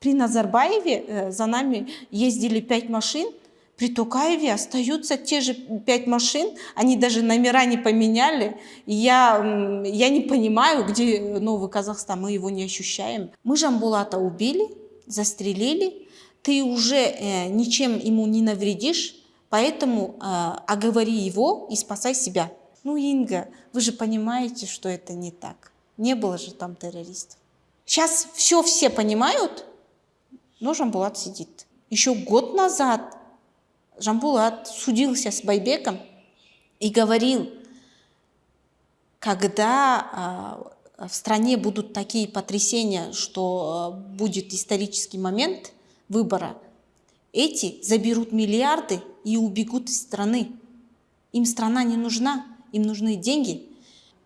При Назарбаеве э, за нами ездили пять машин, при Тукаеве остаются те же пять машин, они даже номера не поменяли. Я, я не понимаю, где Новый Казахстан, мы его не ощущаем. Мы Жамбулата убили, застрелили, ты уже э, ничем ему не навредишь, поэтому э, оговори его и спасай себя. Ну, Инга, вы же понимаете, что это не так. Не было же там террористов. Сейчас все все понимают, но Жамбулат сидит. Еще год назад Жамбулат судился с Байбеком и говорил, когда э, в стране будут такие потрясения, что э, будет исторический момент выбора, эти заберут миллиарды и убегут из страны. Им страна не нужна им нужны деньги.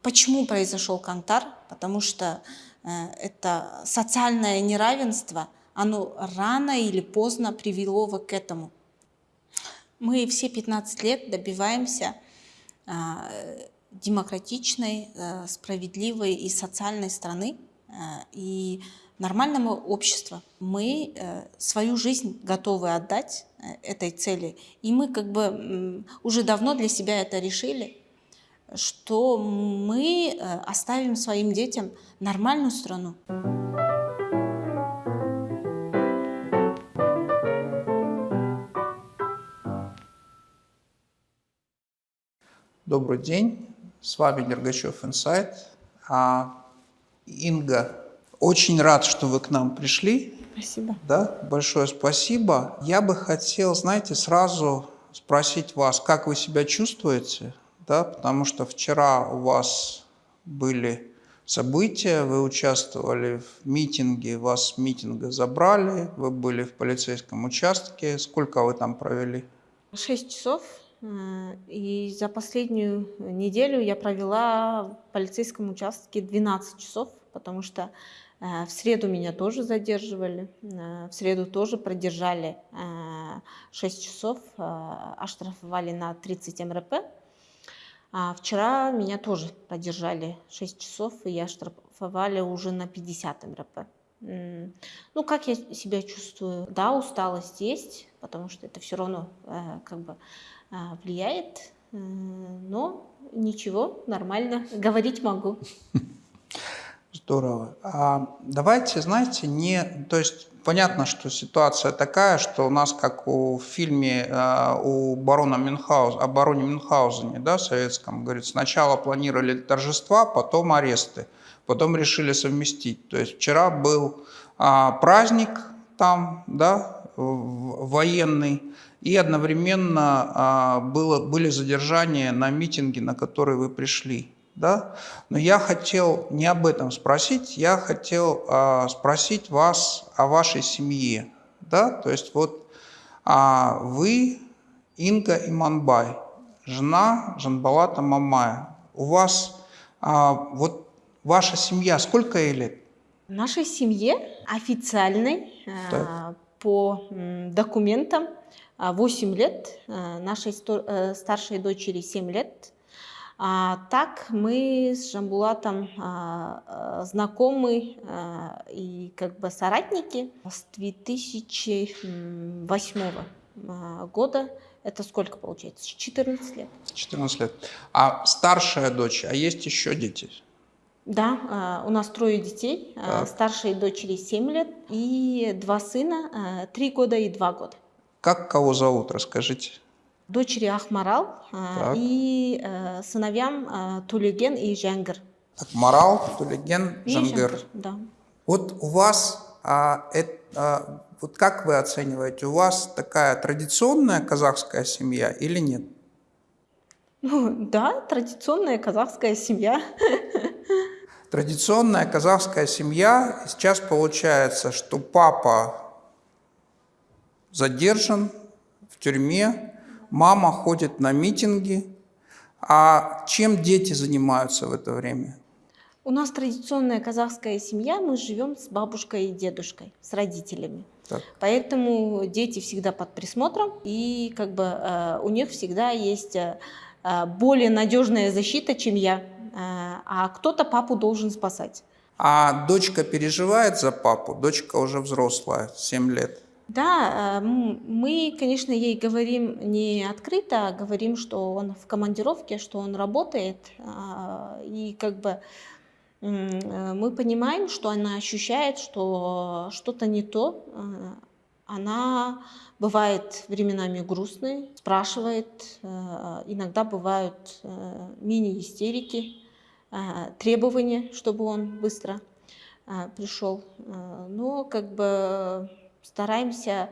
Почему произошел Кантар? Потому что э, это социальное неравенство, оно рано или поздно привело к этому. Мы все 15 лет добиваемся э, демократичной, э, справедливой и социальной страны э, и нормального общества. Мы э, свою жизнь готовы отдать э, этой цели, и мы как бы уже давно для себя это решили что мы э, оставим своим детям нормальную страну. Добрый день, с вами Дергачев Инсайт. А, Инга, очень рад, что вы к нам пришли. Спасибо. Да, большое спасибо. Я бы хотел, знаете, сразу спросить вас, как вы себя чувствуете? да, потому что вчера у вас были события, вы участвовали в митинге, вас с митинга забрали, вы были в полицейском участке. Сколько вы там провели? Шесть часов. Э, и за последнюю неделю я провела в полицейском участке 12 часов, потому что э, в среду меня тоже задерживали, э, в среду тоже продержали 6 часов, оштрафовали на 30 МРП. А вчера меня тоже поддержали 6 часов, и я штрафовали уже на 50 МРП. Ну, как я себя чувствую? Да, усталость есть, потому что это все равно как бы влияет, э, но ничего, нормально, говорить могу. Здорово. А давайте, знаете, не, то есть понятно, что ситуация такая, что у нас, как у в фильме э, у барона Мюнхгауза, о бароне Мюнхгаузене, да, советском, говорит, сначала планировали торжества, потом аресты, потом решили совместить. То есть вчера был а, праздник там, да, военный, и одновременно а, было, были задержания на митинге, на который вы пришли да? Но я хотел не об этом спросить, я хотел а, спросить вас о вашей семье, да? То есть вот а, вы, Инга Иманбай, жена Жанбалата Мамая, у вас а, вот ваша семья, сколько ей лет? Нашей семье официальной а, по документам 8 лет, а, нашей э, старшей дочери 7 лет, а, так мы с Жамбулатом а, а, знакомы а, и как бы соратники с 2008 а, года. Это сколько получается? 14 лет. 14 лет. А старшая дочь, а есть еще дети? Да, а, у нас трое детей. Так. Старшей дочери 7 лет и два сына, 3 года и 2 года. Как кого зовут, расскажите дочери Ахмарал так. и э, сыновьям э, Тулеген и Жангир. Ахмарал, Тулеген, Жангир. Да. Вот у вас, а, это, а, вот как вы оцениваете, у вас такая традиционная казахская семья или нет? Ну, да, традиционная казахская семья. Традиционная казахская семья. Сейчас получается, что папа задержан в тюрьме, мама ходит на митинги. А чем дети занимаются в это время? У нас традиционная казахская семья, мы живем с бабушкой и дедушкой, с родителями. Так. Поэтому дети всегда под присмотром, и как бы э, у них всегда есть э, более надежная защита, чем я. Э, а кто-то папу должен спасать. А дочка переживает за папу? Дочка уже взрослая, 7 лет. Да, э, мы, конечно, ей говорим не открыто, а говорим, что он в командировке, что он работает, а, и как бы э, мы понимаем, что она ощущает, что что-то не то. Э, она бывает временами грустной, спрашивает, иногда бывают мини-истерики, требования, чтобы он быстро пришел. Но как бы стараемся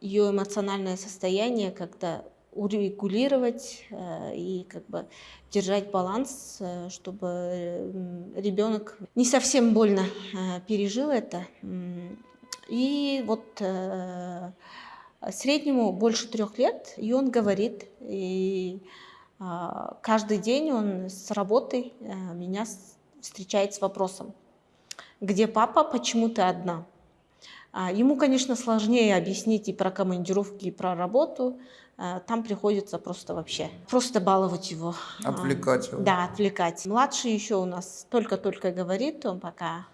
ее эмоциональное состояние как-то урегулировать э, и как бы держать баланс, э, чтобы ребенок не совсем больно э, пережил это. И вот среднему больше трех лет, и он говорит, и каждый день он с работы меня встречает с вопросом, где папа, почему ты одна? А, ему, конечно, сложнее объяснить и про командировки, и про работу. А, там приходится просто вообще, просто баловать его. А, отвлекать его. Да, отвлекать. Младший еще у нас только-только говорит, он пока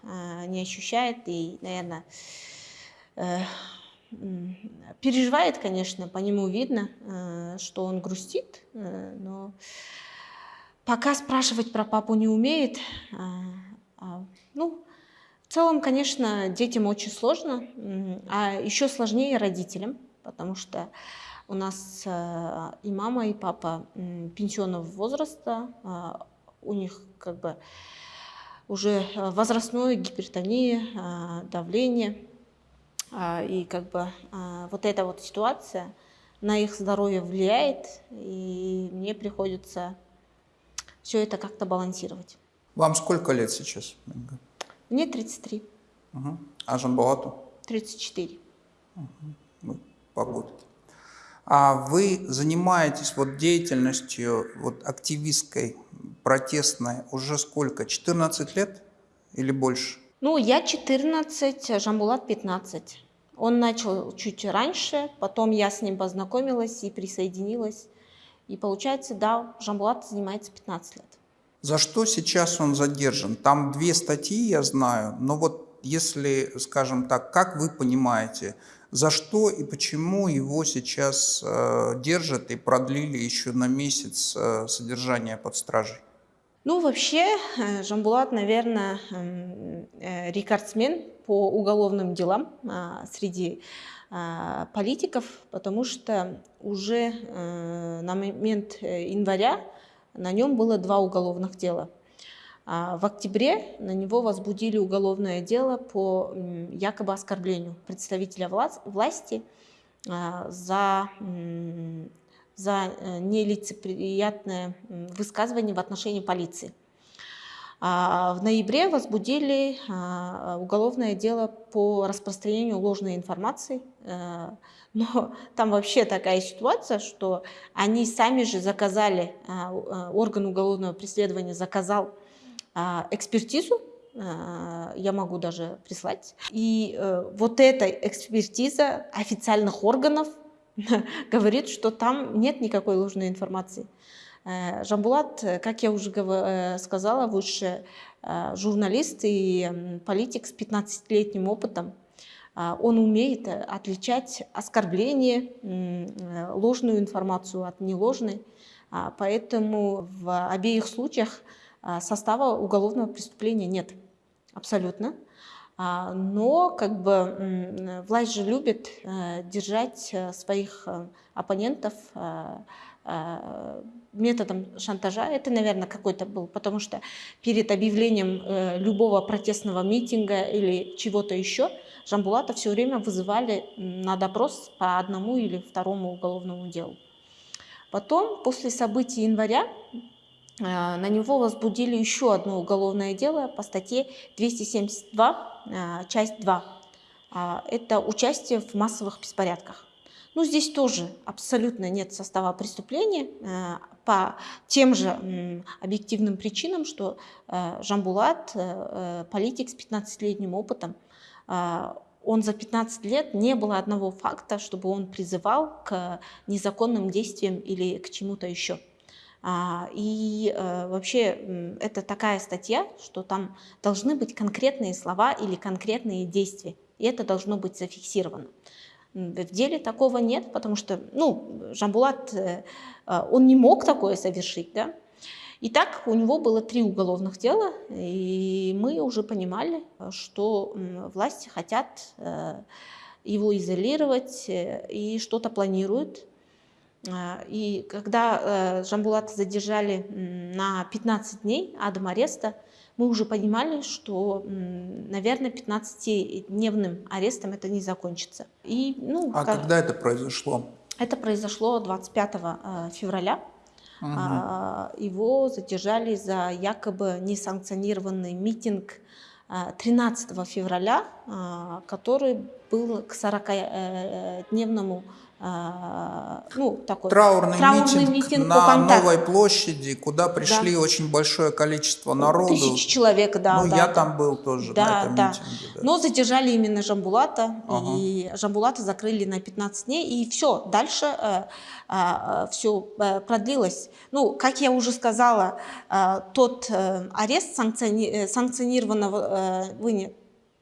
не ощущает и, наверное, э, переживает, конечно, по нему видно, э, что он грустит, э, но пока спрашивать про папу не умеет. Ну, целом, конечно, детям очень сложно, а еще сложнее родителям, потому что у нас э, и мама, и папа пенсионного возраста, а, у них как бы уже возрастное гипертония, а, давление, а, и как бы вот эта вот ситуация на их здоровье влияет, и мне приходится все это как-то балансировать. Вам сколько лет сейчас? Мне 33. Угу. А Жанболату? 34. Угу. Погода. А вы занимаетесь вот деятельностью вот активистской, протестной уже сколько? 14 лет или больше? Ну, я 14, а Жамбулат 15. Он начал чуть раньше, потом я с ним познакомилась и присоединилась. И получается, да, Жамбулат занимается 15 лет. За что сейчас он задержан? Там две статьи, я знаю, но вот если, скажем так, как вы понимаете, за что и почему его сейчас э, держат и продлили еще на месяц э, содержания под стражей? Ну, вообще, э, Жамбулат, наверное, эм, э, рекордсмен по уголовным делам э, среди э, политиков, потому что уже э, на момент января на нем было два уголовных дела. А в октябре на него возбудили уголовное дело по якобы оскорблению представителя власти а, за, за э, нелицеприятное высказывание в отношении полиции. А в ноябре возбудили уголовное дело по распространению ложной информации э, но там вообще такая ситуация, что они сами же заказали, а, а, орган уголовного преследования заказал а, экспертизу, я могу даже прислать. И э, вот эта экспертиза официальных органов говорит, что там нет никакой ложной информации. Э, Жамбулат, как я уже э, сказала выше, журналист и политик с 15-летним опытом. А, он умеет э, отличать оскорбление, э, ложную информацию от неложной. А, поэтому в обеих случаях а, состава уголовного преступления нет. Абсолютно. Но как бы власть же любит э, держать своих оппонентов методом шантажа. Это, наверное, какой-то был, потому что перед объявлением любого протестного митинга или чего-то еще Жамбулата все время вызывали на допрос по одному или второму уголовному делу. Потом, после событий января, э, на него возбудили еще одно уголовное дело по статье 272, э, часть 2. А, это участие в массовых беспорядках. Ну, здесь тоже абсолютно нет состава преступления э, по тем же объективным причинам, что Жамбулат, политик с 15-летним опытом, он за 15 лет не было одного факта, чтобы он призывал к незаконным действиям или к чему-то еще. А, и э, вообще это такая статья, что там должны быть конкретные слова или конкретные действия. И это должно быть зафиксировано. В деле такого нет, потому что, ну, Жамбулат, э, э, он не мог такое совершить, да. И так у него было три уголовных дела, и мы уже понимали, что власти хотят его изолировать и что-то планируют. А, и когда Жамбулата задержали на 15 дней адом ареста, мы уже понимали, что, наверное, 15-дневным арестом это не закончится. И, ну, а как... когда это произошло? Это произошло 25 э, февраля. Угу. Его задержали за якобы несанкционированный митинг 13 э, февраля, который был к 40-дневному а, ну, такой траурный, траурный митинг, митинг на Новой площади, куда пришли да. очень большое количество народу. Тысяч человек, да. Ну, да, я да. там был тоже да, на этом да. митинге. Да. Но задержали именно Жамбулата, ага. и Жамбулата закрыли на 15 дней, и все, дальше э, э, все э, продлилось. Ну, как я уже сказала, э, тот э, арест санкциони э, санкционированного э, вынят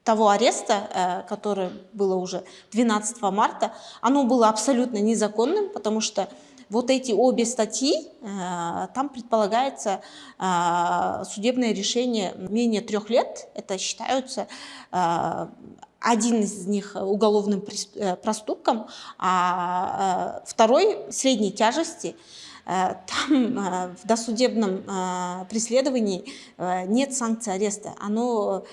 того ареста, э, который было уже 12 марта, оно было абсолютно незаконным, потому что вот эти обе статьи, э, там предполагается э, судебное решение менее трех лет, это считаются один из них уголовным проступком, а второй средней тяжести, там в досудебном преследовании нет санкций ареста. Оно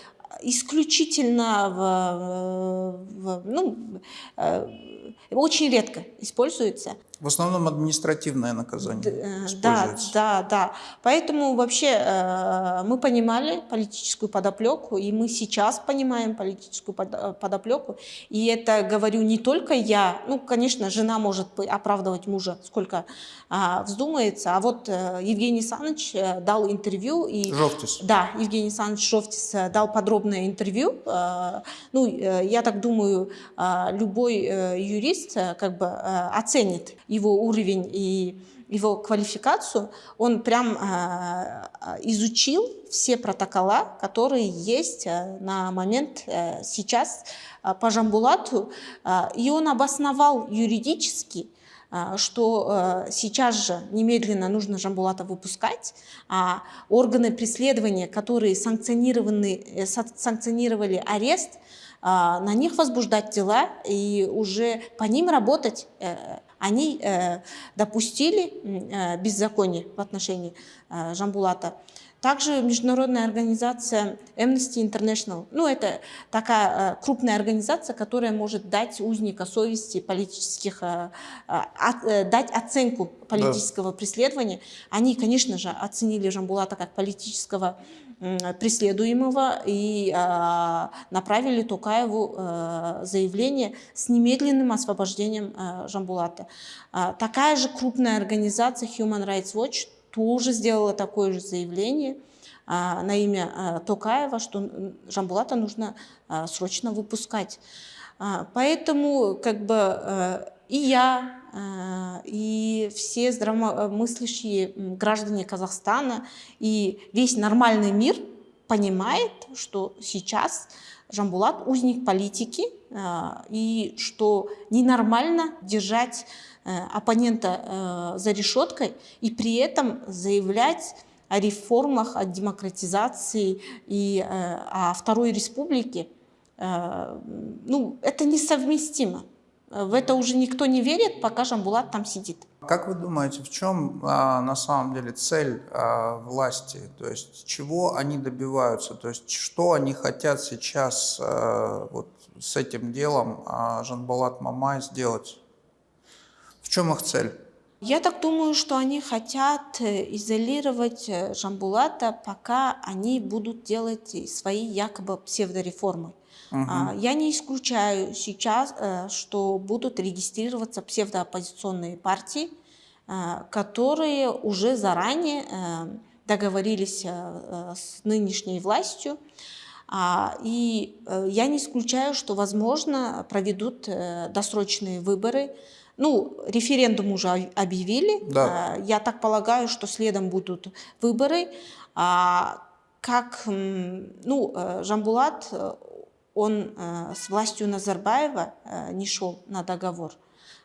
исключительно в, в, ну, э, очень редко используется. В основном административное наказание э, Да, да, да. Поэтому вообще э, мы понимали политическую подоплеку, и мы сейчас понимаем политическую э, подоплеку. И это говорю не только я, ну, конечно, жена может оправдывать мужа, сколько а, вздумается, а вот Евгений Саныч дал интервью. И, Жовтис. Да, Евгений Саныч Жовтис дал подробное интервью. Ну, я так думаю, любой юрист как бы оценит его уровень и его квалификацию, он прям э, изучил все протокола, которые есть э, на момент э, сейчас э, по Жамбулату, э, и он обосновал юридически, э, что э, сейчас же немедленно нужно Жамбулата выпускать, а органы преследования, которые санкционированы, э, санкционировали арест, э, на них возбуждать дела и уже по ним работать э, они э, допустили э, беззаконие в отношении Жамбулата. Также международная организация Amnesty International, ну это такая крупная организация, которая может дать узника совести политических, дать оценку политического да. преследования. Они, конечно же, оценили Жамбулата как политического преследуемого и а, направили Тукаеву а, заявление с немедленным освобождением а, Жамбулата. Такая же крупная организация Human Rights Watch тоже сделала такое же заявление на имя Токаева, что Жамбулата нужно срочно выпускать. Поэтому как бы и я, э, и все здравомыслящие граждане Казахстана, и весь нормальный мир понимает, что сейчас Жамбулат узник политики, э, и что ненормально держать э, оппонента за решеткой и при этом заявлять о реформах, о демократизации и о Второй Республике. Ну, это несовместимо. В это уже никто не верит, пока Жамбулат там сидит. Как вы думаете, в чем а, на самом деле цель а, власти? То есть чего они добиваются? То есть что они хотят сейчас а, вот с этим делом а, Жанбалат Мамай сделать? В чем их цель? Я так думаю, что они хотят э, изолировать э, Жамбулата, пока они будут делать свои якобы псевдореформы. Угу. Я не исключаю сейчас, э, что будут регистрироваться псевдооппозиционные партии, э, которые уже заранее э, договорились с нынешней властью А, и я не исключаю, что, возможно, проведут досрочные выборы. Ну, референдум уже объявили. Да. Я так полагаю, что следом будут выборы. А, как, ну, Жамбулат, он с властью Назарбаева не шел на договор.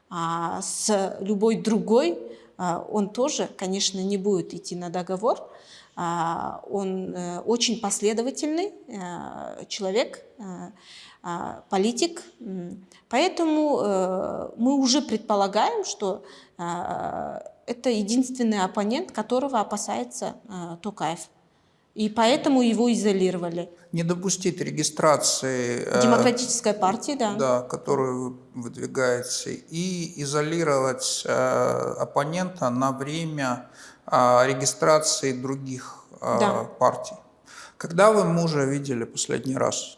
А с любой другой он тоже, конечно, не будет идти на договор. Он э, очень последовательный э, человек, э, политик. Поэтому мы уже предполагаем, что это единственный оппонент, которого опасается Токаев. И поэтому его изолировали. Не допустить регистрации... Демократической партии, да. Да, которую вы выдвигаете. И изолировать оппонента на время регистрации других да. партий. Когда вы мужа видели последний раз?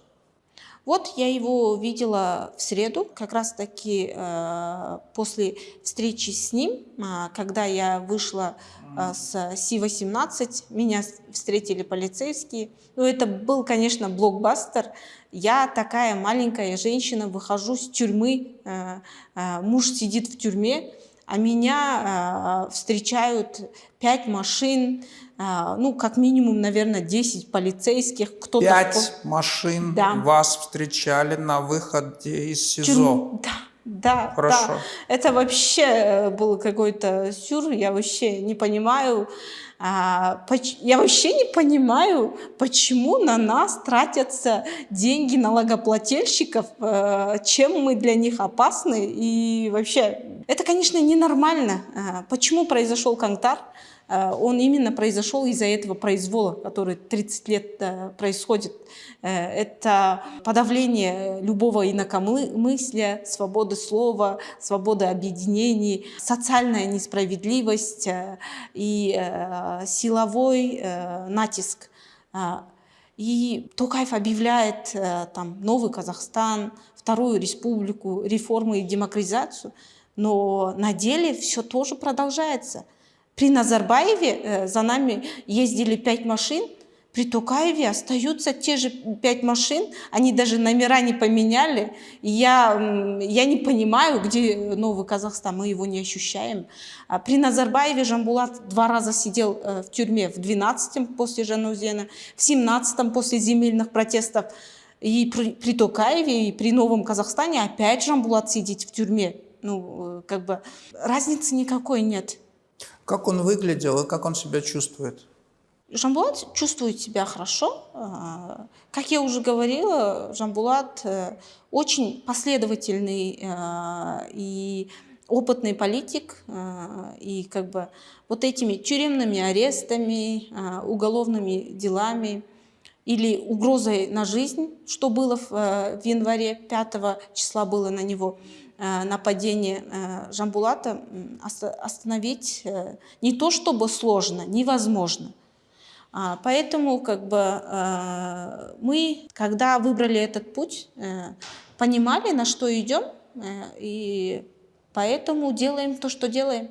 Вот я его видела в среду, как раз таки э, после встречи с ним, э, когда я вышла э, с Си-18, меня встретили полицейские. Ну, это был, конечно, блокбастер. Я такая маленькая женщина, выхожу с тюрьмы, э, э, муж сидит в тюрьме, а меня э, встречают пять машин, ну, как минимум, наверное, 10 полицейских. Кто пять машин да. вас встречали на выходе из СИЗО? Тюрьму. Да. Да, Хорошо. да. Это вообще э, был какой-то сюр, я вообще не понимаю. А, я вообще не понимаю, почему на нас тратятся деньги налогоплательщиков, э, чем мы для них опасны. И вообще, это, конечно, ненормально. А, почему произошел Кантар? А, он именно произошел из-за этого произвола, который 30 лет э, происходит. Э, это подавление любого инакомыслия, свободы слова, свободы объединений, социальная несправедливость э, и э, силовой натиск. И Токаев объявляет там, новый Казахстан, вторую республику, реформы и демократизацию, но на деле все тоже продолжается. При Назарбаеве за нами ездили пять машин, при Тукаеве остаются те же пять машин, они даже номера не поменяли. Я, я не понимаю, где новый Казахстан, мы его не ощущаем. А при Назарбаеве Жамбулат два раза сидел э, в тюрьме, в 12-м после Жанузена, в 17-м после земельных протестов. И при, при Токаеве, и при Новом Казахстане опять Жамбулат сидит в тюрьме. Ну, э, как бы разницы никакой нет. Как он выглядел и как он себя чувствует? Жамбулат чувствует себя хорошо. А, как я уже говорила, Жамбулат э, очень последовательный э, и опытный политик. Э, и как бы вот этими тюремными арестами, уголовными делами или угрозой на жизнь, что было в январе 5 числа было на него нападение Жамбулата, остановить не то чтобы сложно, невозможно. А, поэтому как бы э, мы, когда выбрали этот путь, э, понимали, на что идем, э, и поэтому делаем то, что делаем.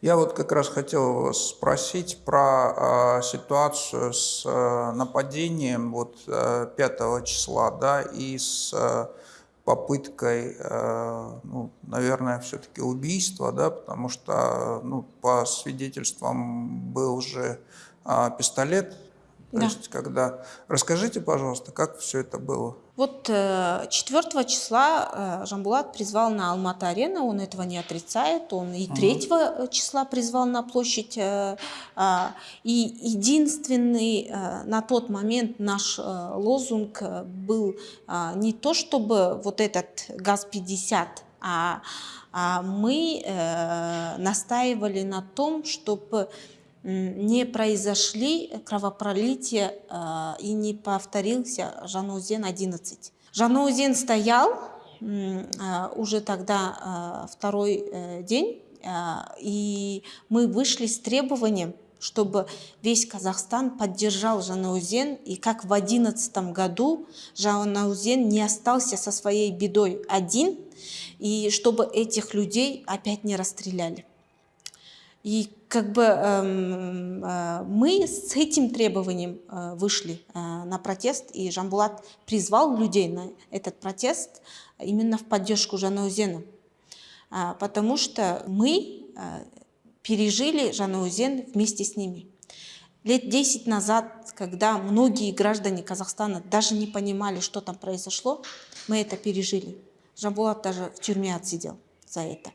Я вот как раз хотел вас спросить про э, ситуацию с э, нападением вот, э, 5 числа, да, и с э, попыткой, э, ну, наверное, все-таки убийства, да, потому что, ну, по свидетельствам был же а, пистолет. То да. есть, когда... Расскажите, пожалуйста, как все это было? Вот 4 э, числа э, Жамбулат призвал на Алмата-арена, он этого не отрицает, он и 3 угу. числа призвал на площадь. Э, и единственный на тот момент наш лозунг был не то, чтобы вот этот ГАЗ-50, а, а мы настаивали на том, чтобы не произошли кровопролития э, и не повторился Жанузен-11. Жанузен стоял э, уже тогда э, второй день, и мы вышли с требованием, чтобы весь Казахстан поддержал Жанаузен, и как в одиннадцатом году Жанаузен не остался со своей бедой один, и чтобы этих людей опять не расстреляли. И как бы эм, э, мы с этим требованием э, вышли э, на протест, и Жамбулат призвал людей на этот протест именно в поддержку Жанаузена. Потому что мы пережили Жанаузен вместе с ними. Лет 10 назад, когда многие граждане Казахстана даже не понимали, что там произошло, мы это пережили. Жамбулат даже в тюрьме отсидел за это.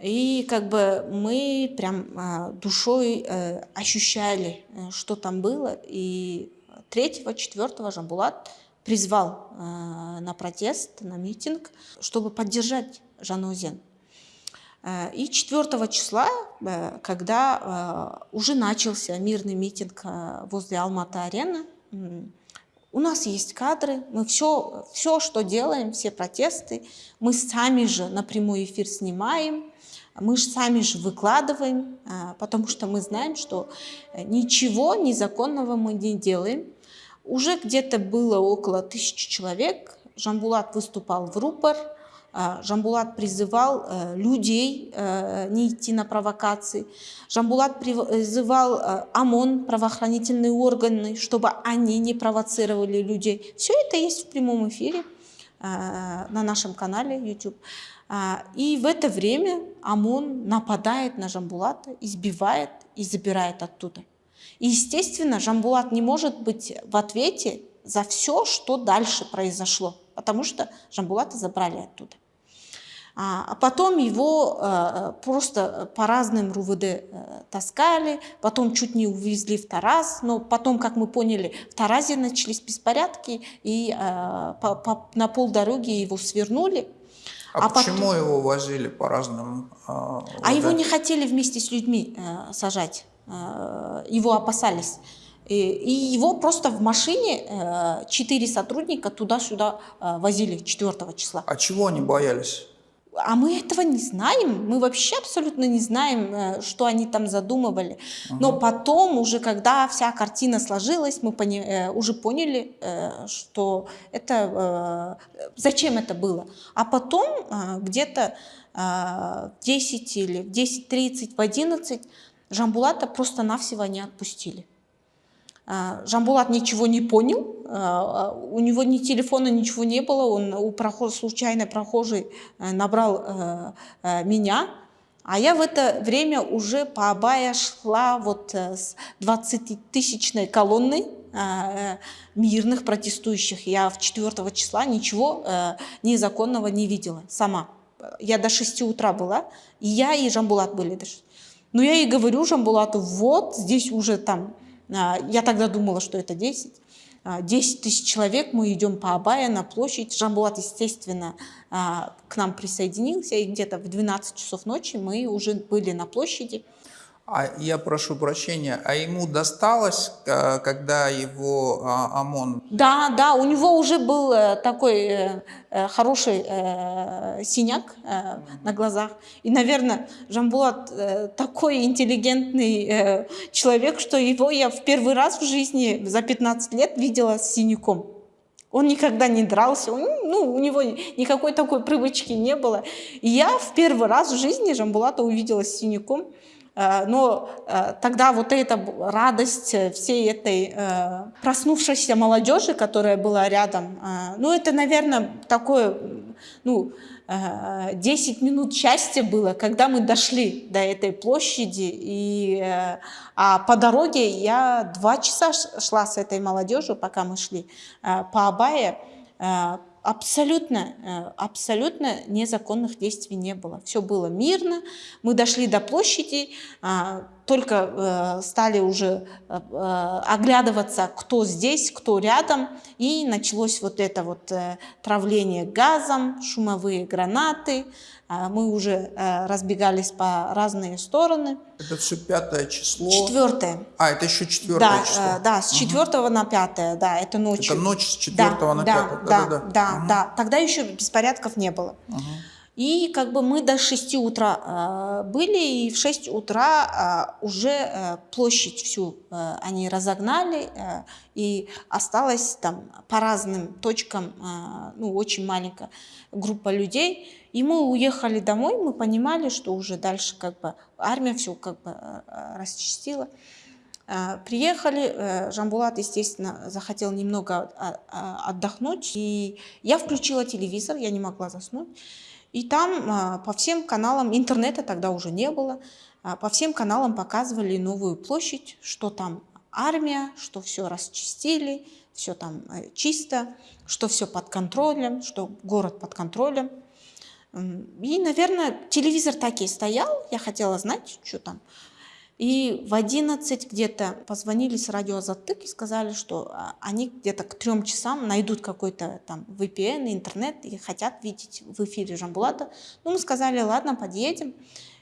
И как бы мы прям а, душой э, ощущали, э, что там было. И 3-4 Жамбулат призвал э, на протест, на митинг, чтобы поддержать Жанузен. И 4 числа, когда уже начался мирный митинг возле Алматы-арены, у нас есть кадры, мы все, все, что делаем, все протесты, мы сами же на прямой эфир снимаем, мы же сами же выкладываем, а, потому что мы знаем, что э, ничего незаконного мы не делаем. Уже где-то было около тысячи человек. Жамбулат выступал в рупор, а, Жамбулат призывал э, людей э, не идти на провокации. Жамбулат призывал ОМОН, правоохранительные органы, чтобы они не провоцировали людей. Все это есть в прямом эфире на нашем канале YouTube. А, и в это время ОМОН нападает на Жамбулата, избивает и забирает оттуда. И, естественно, Жамбулат не может быть в ответе за все, что дальше произошло, потому что Жамбулата забрали оттуда. А, а потом его э, просто по разным РУВД э, таскали, потом чуть не увезли в Тараз, но потом, как мы поняли, в Таразе начались беспорядки, и э, на полдороги его свернули, а, а почему потом... его возили по разным... Э, а его не хотели вместе с людьми э, сажать, э, его опасались. И, и его просто в машине э, четыре сотрудника туда-сюда э, возили 4 числа. А чего они боялись? А мы этого не знаем, мы вообще абсолютно не знаем, э, что они там задумывали. Но потом, уже когда вся картина сложилась, мы пони э, уже поняли, э, что это, зачем это было. А потом где-то в 10 или в 10.30, в 11 Жамбулата просто-навсего не отпустили. А, Жамбулат ничего не понял, а, у него ни телефона, ничего не было, он у прохож, случайно прохожий э, набрал э, э, меня, а я в это время уже по Абая шла вот с 20-тысячной колонной мирных протестующих. Я в 4 числа ничего незаконного не видела сама. Я до 6 утра была, и я, и Жамбулат были. Но я и говорю Жамбулату, вот здесь уже там а, я тогда думала, что это 10. 10 а, тысяч человек, мы идем по Абая на площадь. Жамбулат, естественно, а, к нам присоединился, и где-то в 12 часов ночи мы уже были на площади. А я прошу прощения, а ему досталось, э, когда его а, ОМОН... Да, да, у него уже был э, такой э, хороший синяк на глазах. И, наверное, Жамбулат такой интеллигентный человек, что его я в первый раз в жизни за 15 лет видела с синяком. Он никогда не дрался, ну, у него никакой такой привычки не было. И я в первый раз в жизни Жамбулата увидела с синяком. Э, но э, тогда вот эта радость всей этой э, проснувшейся молодежи, которая была рядом, ну это, наверное, такое, ну, 10 минут счастья было, когда мы дошли до этой площади, и, а по дороге я два часа шла с этой молодежью, пока мы шли по Абае, абсолютно, э, абсолютно незаконных действий не было. Все было мирно. Мы дошли до площади, а, только э, стали уже э, оглядываться, кто здесь, кто рядом, и началось вот это вот травление газом, шумовые гранаты, мы уже э, разбегались по разные стороны. Это все пятое число? Четвертое. А, это еще четвертое да, число? Э, да, с четвертого угу. на пятое, да, это ночью. Это ночь с четвертого да, на да, пятое? Да, да, да, угу. да. Тогда еще беспорядков не было. Угу. И как бы мы до 6 утра э, были, и в 6 утра э, уже э, площадь всю э, они разогнали, э, и осталось там по разным точкам, э, ну, очень маленькая группа людей. И мы уехали домой, мы понимали, что уже дальше как бы армия все как бы расчистила. Приехали, Жамбулат, естественно, захотел немного а, а, отдохнуть, и я включила телевизор, я не могла заснуть. И там а, по всем каналам, интернета тогда уже не было, по всем каналам показывали новую площадь, что там армия, что все расчистили, все там чисто, что все под контролем, что город под контролем. И, наверное, телевизор так и стоял, я хотела знать, что там. И в 11 где-то позвонили с радио Затык и сказали, что а, они где-то к трем часам найдут какой-то там VPN, интернет и хотят видеть в эфире Жамбулата. Ну, мы сказали, ладно, подъедем.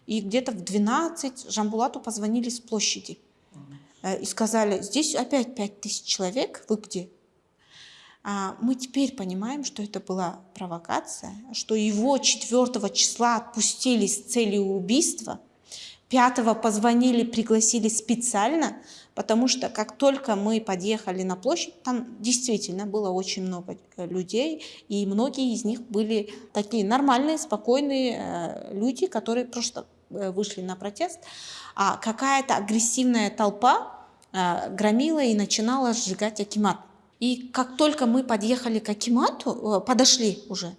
И где-то в 12 Жамбулату позвонили с площади. Э, и сказали, здесь опять 5000 человек, вы где? А мы теперь понимаем, что это была провокация, что его 4 числа отпустили с целью убийства – Пятого позвонили, пригласили специально, потому что как только мы подъехали на площадь, там действительно было очень много э, людей, и многие из них были такие нормальные, спокойные э, люди, которые просто э, вышли на протест, а какая-то агрессивная толпа громила и начинала сжигать Акимат. И как только мы подъехали к Акимату, подошли уже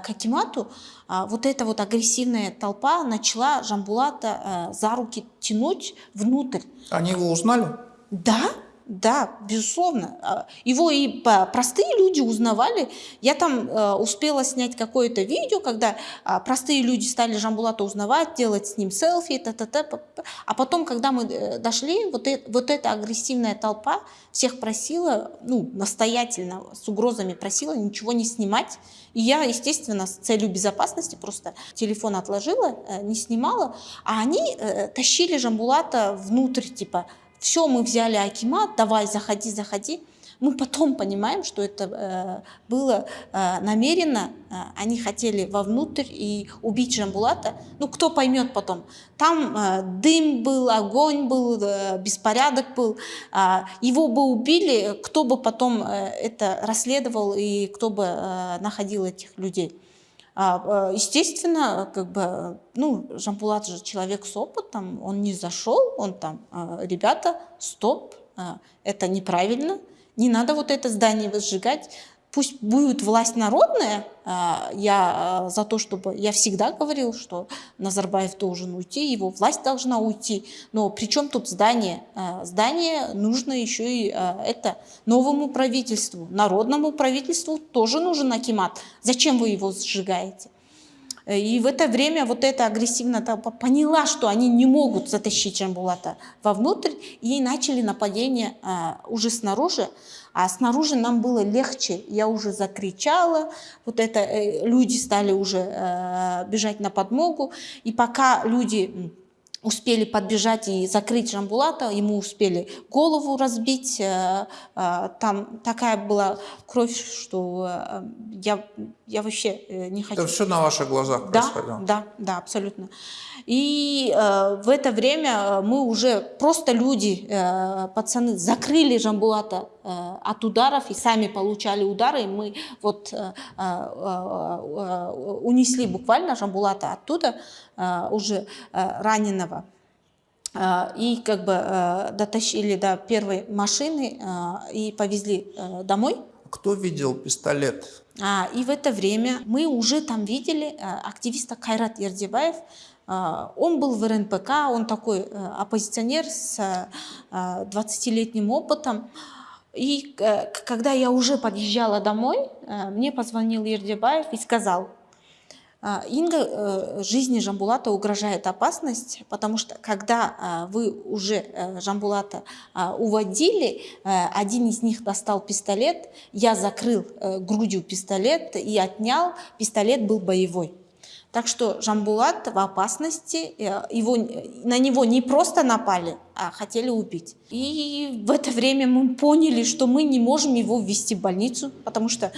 к Акимату, а, вот эта вот агрессивная толпа начала Жамбулата э, за руки тянуть внутрь. Они его узнали? Да, да, безусловно. А, его и простые люди узнавали. Я там э, успела снять какое-то видео, когда а, простые люди стали Жамбулата узнавать, делать с ним селфи, та -та -та, а потом, когда мы э, дошли, вот, э, вот эта агрессивная толпа всех просила, ну, настоятельно, с угрозами просила ничего не снимать. И я, естественно, с целью безопасности просто телефон отложила, э, не снимала, а они тащили Жамбулата внутрь, типа, все, мы взяли Акимат, давай, заходи, заходи. Мы потом понимаем, что это э, было э, намеренно, э, они хотели вовнутрь и убить Жамбулата. Ну, кто поймет потом. Там э, дым был, огонь был, э, беспорядок был. Э, его бы убили, кто бы потом э, это расследовал и кто бы э, находил этих людей. А, э, естественно, как бы, ну, Жамбулат же человек с опытом, он не зашел, он там, а, ребята, стоп, а, это неправильно, не надо вот это здание возжигать, пусть будет власть народная, а, я а, за то, чтобы... Я всегда говорил, что Назарбаев должен уйти, его власть должна уйти. Но при чем тут здание? А, здание нужно еще и это новому правительству, народному правительству тоже нужен Акимат. Зачем вы его сжигаете? И в это время вот эта агрессивная толпа поняла, что они не могут затащить Джамбулата вовнутрь, и начали нападение уже снаружи. А снаружи нам было легче. Я уже закричала, вот это э, люди стали уже э, бежать на подмогу. И пока люди успели подбежать и закрыть Жамбулата, ему успели голову разбить. Э, э, там такая была кровь, что э, я, я вообще не хочу. Это все на ваших глазах да, происходило? Да, да, абсолютно. И в это время мы уже просто люди, пацаны, закрыли Жамбулата от ударов и сами получали удары. Мы вот унесли буквально Жамбулата оттуда, уже раненого а, и как бы э, дотащили до первой машины и повезли э, домой. Кто видел пистолет? А, и в это время мы уже там видели э, активиста Кайрат Ердебаев. Он был в РНПК, он такой оппозиционер с 20-летним опытом. И когда я уже подъезжала домой, мне позвонил Ердебаев и сказал, Инга, э, жизни Жамбулата угрожает опасность, потому что когда а, вы уже э, Жамбулата а, уводили, э, один из них достал пистолет, я закрыл грудью пистолет и отнял, пистолет был боевой. Так что Жамбулат в опасности, его, на него не просто напали, а хотели убить. И в это время мы поняли, что мы не можем его ввести в больницу, потому что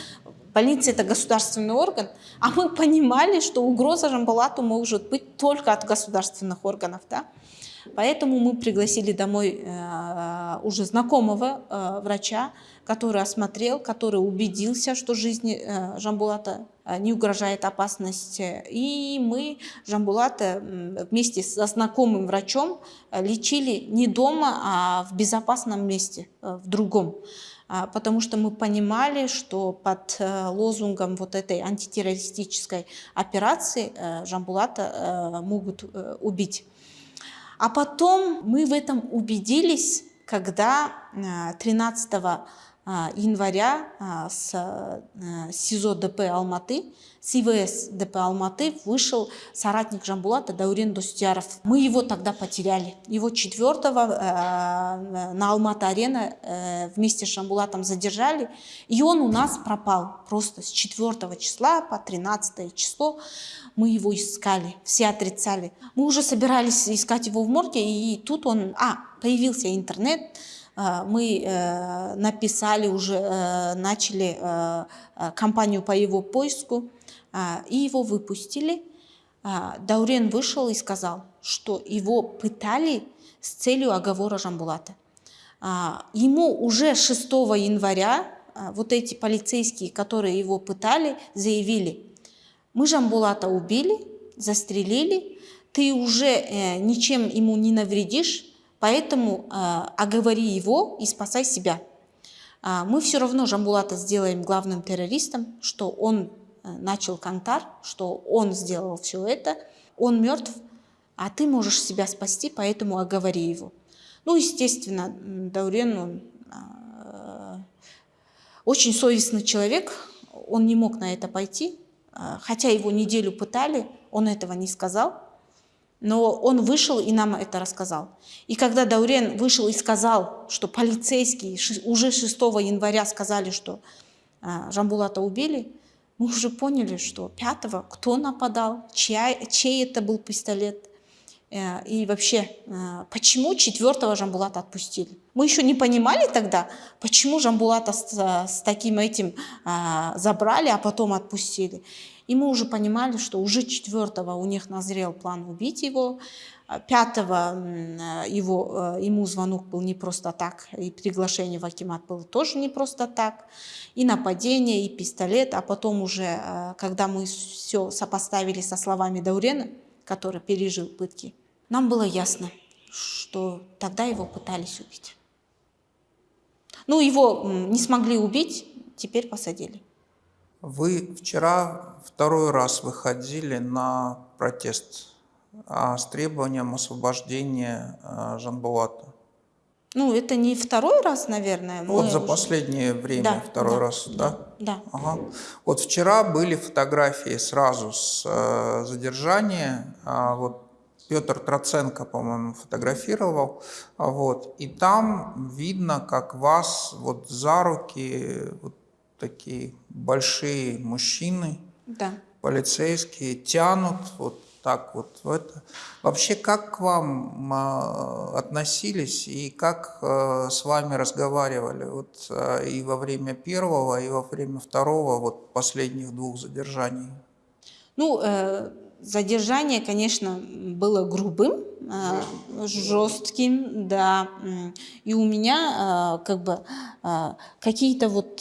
Больница – это государственный орган, а мы понимали, что угроза Жамбулату может быть только от государственных органов. Да? Поэтому мы пригласили домой э, уже знакомого э, врача, который осмотрел, который убедился, что жизни э, Жамбулата э, не угрожает опасность. И мы Жамбулата вместе со знакомым врачом э, лечили не дома, а в безопасном месте, э, в другом. А, потому что мы понимали, что под э, лозунгом вот этой антитеррористической операции э, Жамбулата могут убить. А потом мы в этом убедились, когда 13 а, января а, с э, СИЗО ДП Алматы, с ИВС ДП Алматы вышел соратник Жамбулата Даурен Достияров. Мы его тогда потеряли. Его 4 э, на Алматы-арена э, вместе с Жамбулатом задержали, и он у нас пропал. Просто с 4 числа по 13 число мы его искали, все отрицали. Мы уже собирались искать его в морге, и тут он... А, появился интернет, а, мы э, написали уже, э, начали э, кампанию по его поиску, а, и его выпустили. А, Даурен вышел и сказал, что его пытали с целью оговора Жамбулата. Ему уже 6 января вот эти полицейские, которые его пытали, заявили, мы Жамбулата убили, застрелили, ты уже ничем ему не навредишь, Поэтому э, оговори его и спасай себя. А, мы все равно Жамбулата сделаем главным террористом, что он э, начал Кантар, что он сделал все это, он мертв, а ты можешь себя спасти, поэтому оговори его. Ну, естественно, Даурен, он э, очень совестный человек, он не мог на это пойти, хотя его неделю пытали, он этого не сказал. Но он вышел и нам это рассказал. И когда Даурен вышел и сказал, что полицейские уже 6 января сказали, что а, Жамбулата убили, мы уже поняли, что 5 кто нападал, чья, чей это был пистолет. Э, и вообще, э, почему 4 Жамбулата отпустили? Мы еще не понимали тогда, почему Жамбулата с, с таким этим а, забрали, а потом отпустили. И мы уже понимали, что уже четвертого у них назрел план убить его. А пятого его, э, ему звонок был не просто так, и приглашение в Акимат было тоже не просто так. И нападение, и пистолет. А потом уже, э, когда мы все сопоставили со словами Даурена, который пережил пытки, нам было ясно, что тогда его пытались убить. Ну, его не смогли убить, теперь посадили. Вы вчера второй раз выходили на протест а, с требованием освобождения а, Жанбулата. Ну, это не второй раз, наверное. Вот за уже... последнее время да, второй да, раз, да? Да. да. Ага. Вот вчера были фотографии сразу с э, задержания. А, вот Петр Троценко, по-моему, фотографировал. Вот. И там видно, как вас вот за руки вот такие большие мужчины, да. полицейские, тянут вот так вот в это. Вообще, как к вам э, относились и как э, с вами разговаривали вот, э, и во время первого, и во время второго, вот последних двух задержаний? Ну, э, задержание, конечно, было грубым, э, жестким, да. И у меня э, как бы э, какие-то вот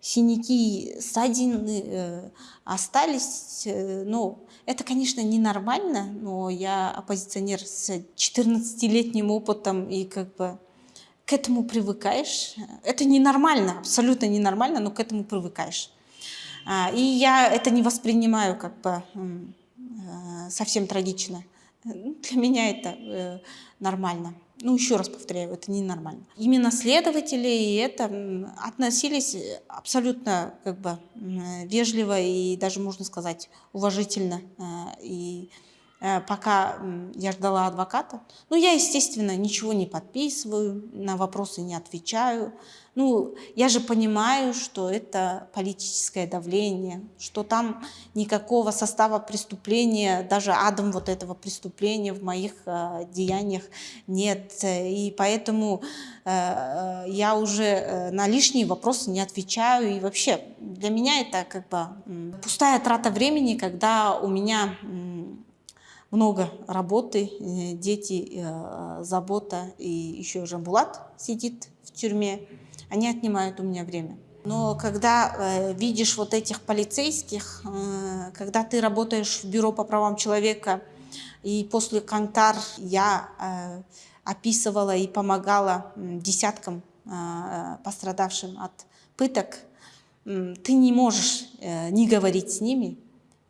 синяки, ссадины остались. Ну, это, конечно, ненормально, но я оппозиционер с 14-летним опытом и как бы к этому привыкаешь. Это ненормально, абсолютно ненормально, но к этому привыкаешь. А, и я это не воспринимаю как бы совсем трагично. Для меня это э, нормально. Ну, еще раз повторяю, это не нормально. Именно следователи и это относились абсолютно как бы вежливо и даже, можно сказать, уважительно. Э, и э, пока я ждала адвоката. Ну, я, естественно, ничего не подписываю, на вопросы не отвечаю. Ну, я же понимаю, что это политическое давление, что там никакого состава преступления, даже адом вот этого преступления в моих э, деяниях нет. И поэтому э, я уже э, на лишние вопросы не отвечаю. И вообще для меня это как бы э, пустая трата времени, когда у меня э, много работы, э, дети, э, забота, и еще Жамбулат сидит в тюрьме они отнимают у меня время. Но когда э, видишь вот этих полицейских, э, когда ты работаешь в бюро по правам человека, и после Кантар я э, описывала и помогала десяткам э, пострадавшим от пыток, ты не можешь э, не говорить с ними,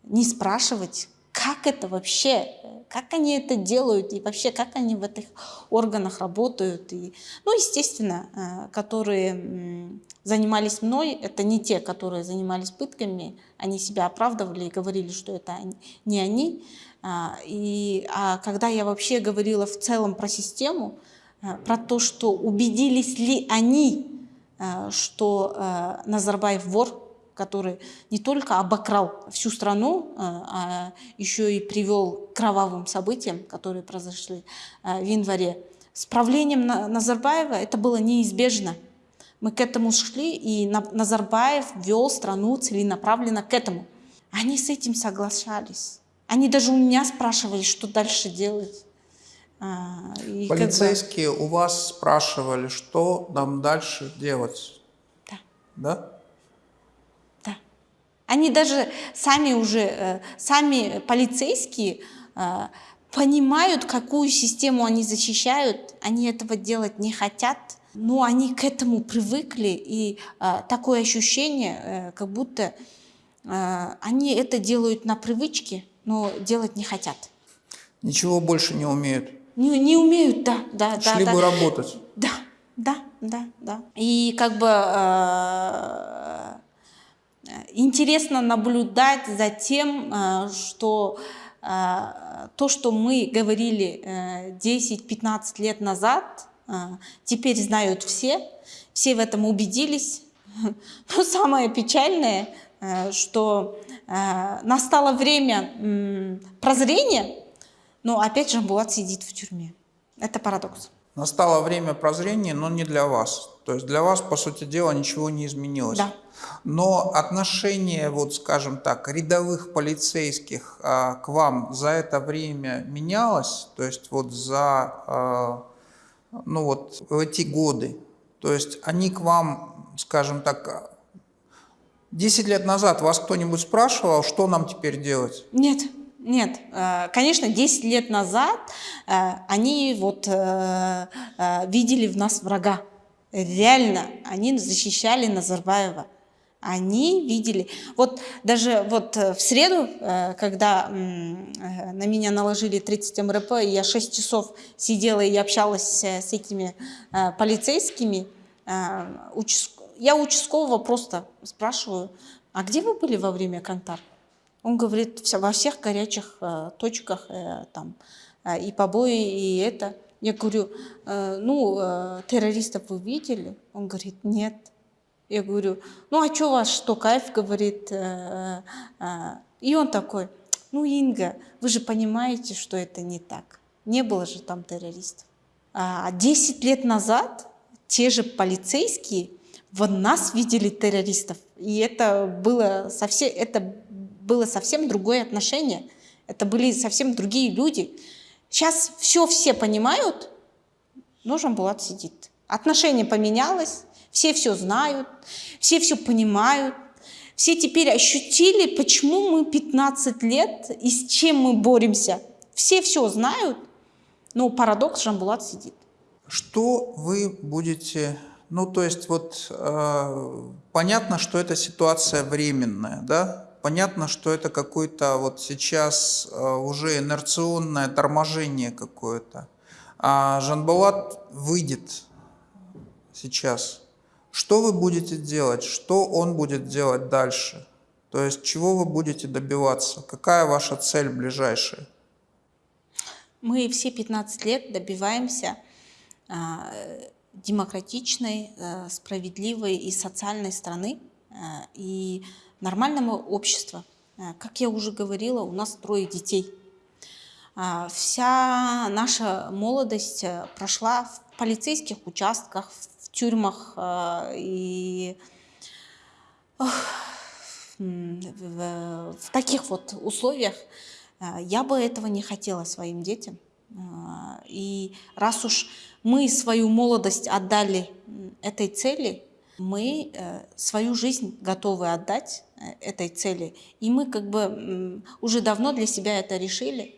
не спрашивать, как это вообще, как они это делают и вообще как они в этих органах работают. И, ну, естественно, э, которые занимались мной, это не те, которые занимались пытками, они себя оправдывали и говорили, что это не они. А, и, а когда я вообще говорила в целом про систему, э, про то, что убедились ли они, э, что Назарбаев вор, который не только обокрал всю страну, а, а еще и привел к кровавым событиям, которые произошли а, в январе. С правлением Назарбаева это было неизбежно. Мы к этому шли, и Назарбаев вел страну целенаправленно к этому. Они с этим соглашались. Они даже у меня спрашивали, что дальше делать. А, и Полицейские бы... у вас спрашивали, что нам дальше делать? Да. Да? Они даже сами уже, э, сами полицейские э, понимают, какую систему они защищают, они этого делать не хотят, но они к этому привыкли, и э, такое ощущение, как будто они это делают на привычке, но делать не хотят. Ничего больше не умеют? Не, не умеют, да. да Шли да, бы да. работать? Да, да, да, да. И как бы интересно наблюдать за тем, э, что э, то, что мы говорили 10-15 э, лет назад, теперь знают все, все в этом убедились. Но самое печальное, что настало время прозрения, но опять же Булат сидит в тюрьме. Это парадокс. Настало время прозрения, но не для вас. То есть для вас, по сути дела, ничего не изменилось. Да. Но отношение, вот скажем так, рядовых полицейских а, к вам за это время менялось? То есть вот за, а, ну вот в эти годы? То есть они к вам, скажем так, 10 лет назад вас кто-нибудь спрашивал, что нам теперь делать? Нет. Нет, э, конечно, 10 лет назад э, они вот э, видели в нас врага. Реально, они защищали Назарбаева. Они видели. Вот даже вот в среду, когда на меня наложили 30 МРП, и я 6 часов сидела и общалась с этими полицейскими, я участкового просто спрашиваю, а где вы были во время контакта? Он говорит, во всех горячих э, точках э, там э, и побои, и это. Я говорю, ну, террористов вы видели? Он говорит, нет. Я говорю, ну, а что вас, что кайф, говорит. И он такой, ну, Инга, вы же понимаете, что это не так. Не было же там террористов. А 10 лет назад те же полицейские в нас видели террористов. И это было совсем, это было совсем другое отношение. Это были совсем другие люди. Сейчас все все понимают, но Жамбулат сидит. Отношение поменялось, все все знают, все все понимают. Все теперь ощутили, почему мы 15 лет и с чем мы боремся. Все все знают, но парадокс Жамбулат сидит. Что вы будете ну, то есть вот э, понятно, что эта ситуация временная, да? Понятно, что это какое-то вот сейчас э, уже инерционное торможение какое-то. А Жанбалат выйдет сейчас. Что вы будете делать? Что он будет делать дальше? То есть чего вы будете добиваться? Какая ваша цель ближайшая? Мы все 15 лет добиваемся а, демократичной, а, справедливой и социальной страны а, и нормального общества. А, как я уже говорила, у нас трое детей. А, вся наша молодость а, прошла в полицейских участках, в тюрьмах и в, таких вот условиях я бы этого не хотела своим детям. И раз уж мы свою молодость отдали этой цели, мы э, свою жизнь готовы отдать э, этой цели. И мы как бы уже давно для себя это решили,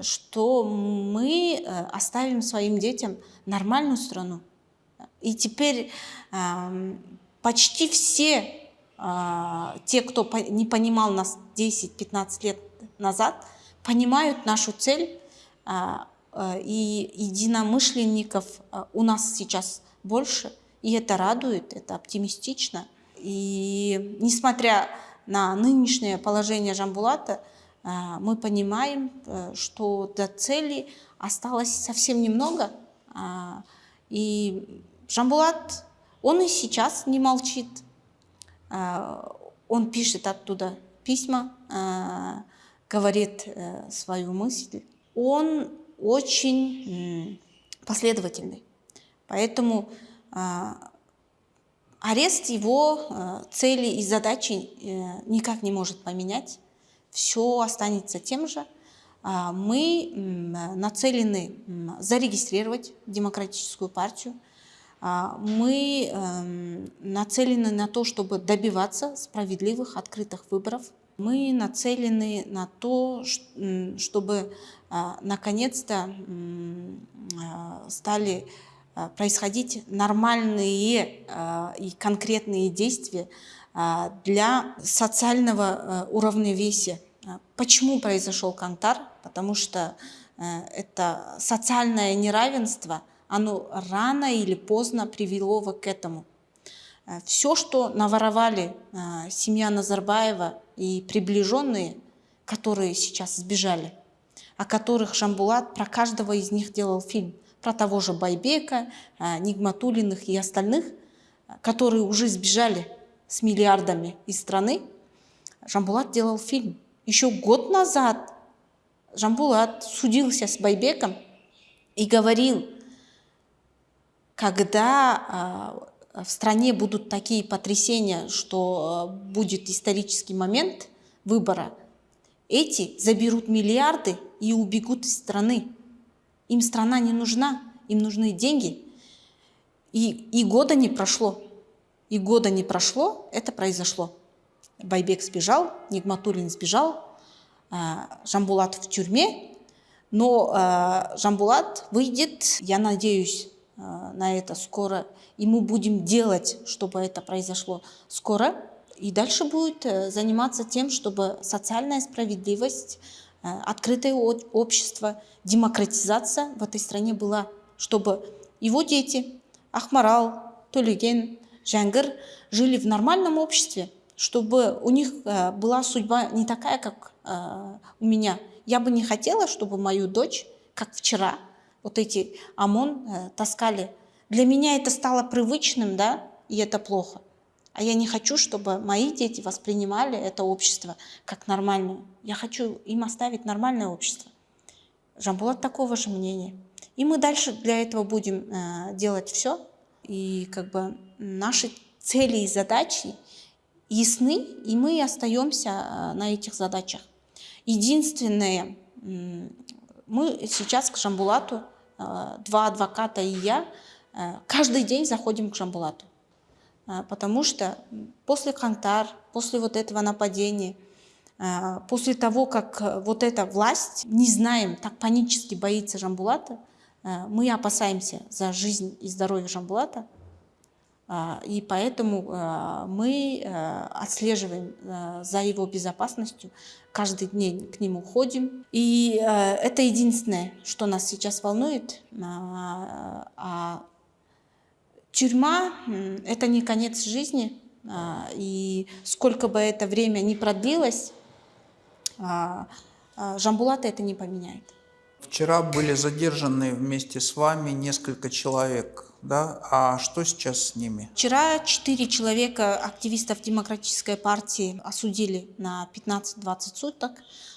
что мы э, оставим своим детям нормальную страну. И теперь почти все те, кто не понимал нас 10-15 лет назад, понимают нашу цель, и единомышленников у нас сейчас больше, и это радует, это оптимистично. И несмотря на нынешнее положение Жамбулата, мы понимаем, э, что до цели осталось совсем немного. И Жамбулат, он и сейчас не молчит, а, он пишет оттуда письма, а, говорит э, свою мысль. Он очень последовательный. Поэтому а, арест его цели и задачи э, никак не может поменять. Все останется тем же. Мы нацелены зарегистрировать демократическую партию, а, мы эм, нацелены на то, чтобы добиваться справедливых, открытых выборов. Мы нацелены на то, чтобы а, наконец-то а, стали происходить нормальные и конкретные действия для социального уравновесия. Почему произошел Кантар? Потому что э, это социальное неравенство – оно рано или поздно привело к этому. Э, Все, что наворовали э, семья Назарбаева и приближенные, которые сейчас сбежали, о которых Жамбулат про каждого из них делал фильм, про того же Байбека, э, Нигматулиных и остальных, которые уже сбежали с миллиардами из страны, Жамбулат делал фильм. Еще год назад Жамбулат судился с Байбеком и говорил, когда а, в стране будут такие потрясения, что а, будет исторический момент выбора, эти заберут миллиарды и убегут из страны. Им страна не нужна, им нужны деньги. И, и года не прошло. И года не прошло, это произошло. Байбек сбежал, Нигматуллин сбежал, а, Жамбулат в тюрьме, но Жамбулат выйдет, я надеюсь, Э, на это скоро, и мы будем делать, чтобы это произошло скоро. И дальше будет э, заниматься тем, чтобы социальная справедливость, открытое общество, демократизация в этой стране была, чтобы его дети, Ахмарал, Толюген, Жангыр жили в нормальном обществе, чтобы у них была судьба не такая, как у меня. Я бы не хотела, чтобы мою дочь, как вчера, вот эти ОМОН э, таскали. Для меня это стало привычным, да, и это плохо. А я не хочу, чтобы мои дети воспринимали это общество как нормальное. Я хочу им оставить нормальное общество. Жамбулат такого же мнения. И мы дальше для этого будем э, делать все. И как бы наши цели и задачи ясны, и мы остаемся э, на этих задачах. Единственное, мы сейчас к Жамбулату Э, два адвоката и я э, каждый день заходим к Жамбулату. Э, потому что после Кантар, после вот этого нападения, после того, как вот эта власть, не знаем, так панически боится Жамбулата, мы опасаемся за жизнь и здоровье Жамбулата, и поэтому мы отслеживаем за его безопасностью, каждый день к нему ходим. И э, это единственное, что нас сейчас волнует. А, а тюрьма – это не конец жизни. А, и сколько бы это время ни продлилось, а, а, Жамбулата это не поменяет. Вчера были задержаны вместе с вами несколько человек, да? А что сейчас с ними? Вчера четыре человека, активистов Демократической партии, осудили на 15-20 суток.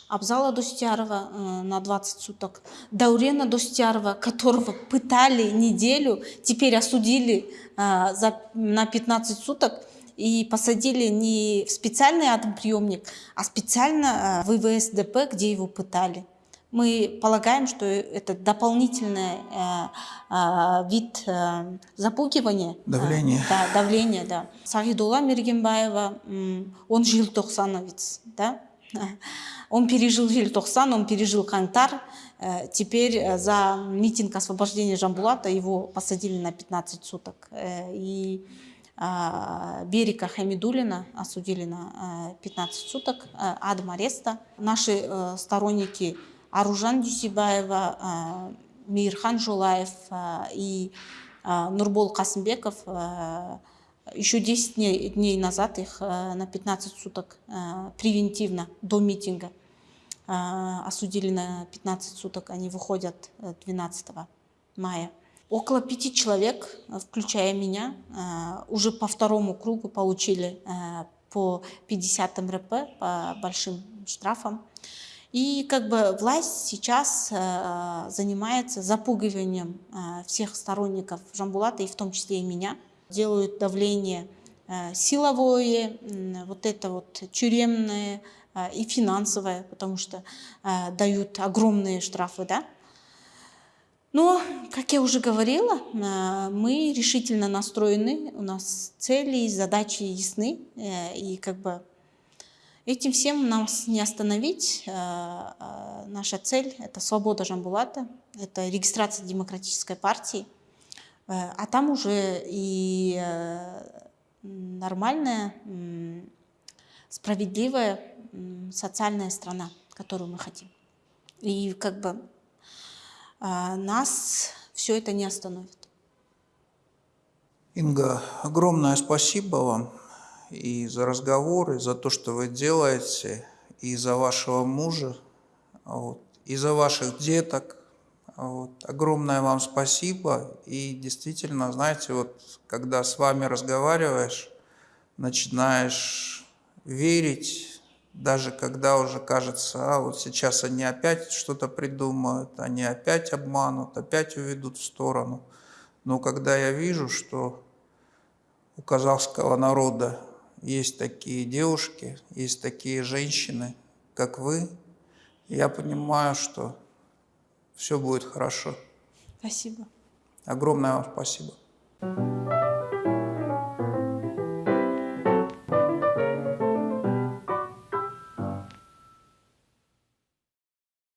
Абзала Достярова э, на 20 суток. Даурена Достярова, которого пытали неделю, теперь осудили э, за, на 15 суток и посадили не в специальный атомприемник, а специально э, в ИВСДП, где его пытали. Мы полагаем, что это дополнительный э, э, вид э, запугивания. Давление. Э, да, давление, да. Сагидулла Мергенбаева, он жил желтоқсановец, да. Он пережил желтоқсан, он пережил Кантар. Э, теперь э, за митинг освобождения Жамбулата его посадили на 15 суток. Э, и Берика Хамидулина осудили на 15 суток, адом ареста. Наши сторонники Аружан Дюсибаева, Мирхан Жулаев и Нурбол Касымбеков еще 10 дней, дней назад их на 15 суток превентивно до митинга осудили на 15 суток. Они выходят 12 мая. Около пяти человек, включая меня, уже по второму кругу получили по 50 МРП, по большим штрафам. И как бы власть сейчас э, занимается запугиванием э, всех сторонников Жамбулата, и в том числе и меня. Делают давление э, силовое, вот это вот тюремное э, и финансовое, потому что э, дают огромные штрафы, да. Но, как я уже говорила, мы решительно настроены, у нас цели и задачи ясны, и как бы Этим всем нас не остановить. Э, наша цель – это свобода Жамбулата, это регистрация демократической партии, а там уже и нормальная, справедливая социальная страна, которую мы хотим. И как бы нас все это не остановит. Инга, огромное спасибо вам и за разговоры, за то, что вы делаете, и за вашего мужа, вот, и за ваших деток. Вот. Огромное вам спасибо. И действительно, знаете, вот когда с вами разговариваешь, начинаешь верить, даже когда уже кажется, а вот сейчас они опять что-то придумают, они опять обманут, опять уведут в сторону. Но когда я вижу, что у казахского народа есть такие девушки, есть такие женщины, как вы. Я понимаю, что все будет хорошо. Спасибо. Огромное вам спасибо.